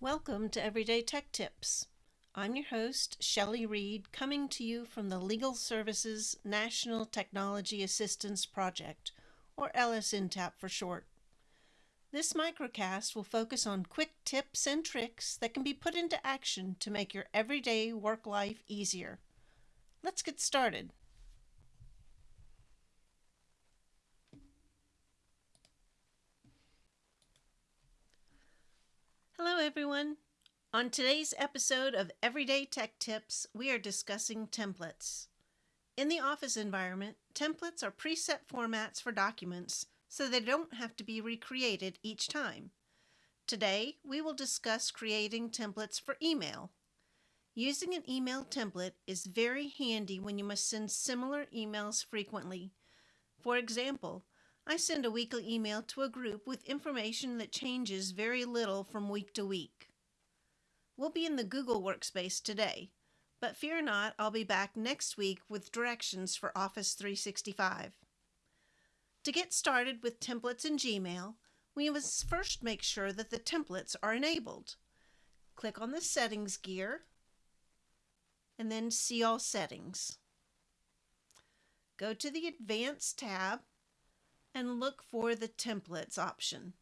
Welcome to Everyday Tech Tips. I'm your host, Shelley Reed, coming to you from the Legal Services National Technology Assistance Project, or LSNTAP for short. This microcast will focus on quick tips and tricks that can be put into action to make your everyday work life easier. Let's get started. Everyone. On today's episode of Everyday Tech Tips, we are discussing templates. In the office environment, templates are preset formats for documents so they don't have to be recreated each time. Today, we will discuss creating templates for email. Using an email template is very handy when you must send similar emails frequently. For example, I send a weekly email to a group with information that changes very little from week to week. We'll be in the Google Workspace today, but fear not, I'll be back next week with directions for Office 365. To get started with templates in Gmail, we must first make sure that the templates are enabled. Click on the Settings gear and then See All Settings. Go to the Advanced tab and look for the Templates option.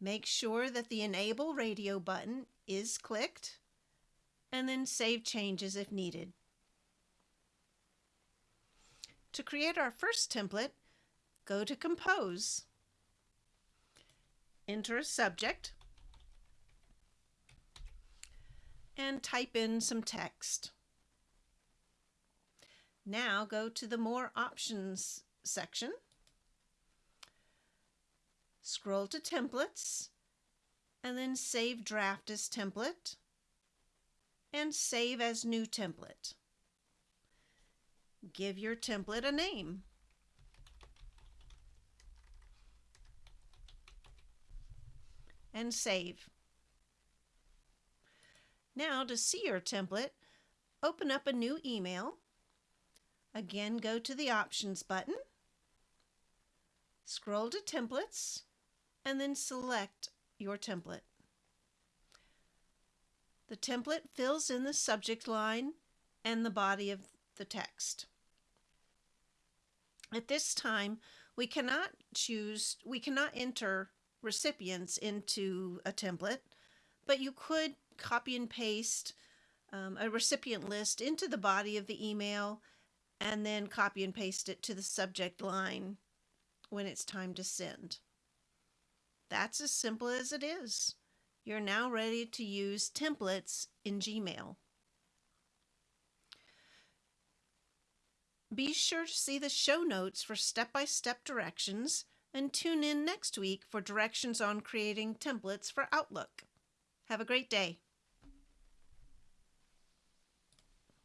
Make sure that the Enable Radio button is clicked and then save changes if needed. To create our first template, go to Compose. Enter a subject and type in some text. Now go to the More Options section Scroll to Templates, and then Save Draft as Template, and Save as New Template. Give your template a name. And save. Now to see your template, open up a new email. Again, go to the Options button. Scroll to Templates and then select your template. The template fills in the subject line and the body of the text. At this time, we cannot choose, we cannot enter recipients into a template, but you could copy and paste um, a recipient list into the body of the email and then copy and paste it to the subject line when it's time to send. That's as simple as it is. You're now ready to use templates in Gmail. Be sure to see the show notes for step-by-step -step directions and tune in next week for directions on creating templates for Outlook. Have a great day.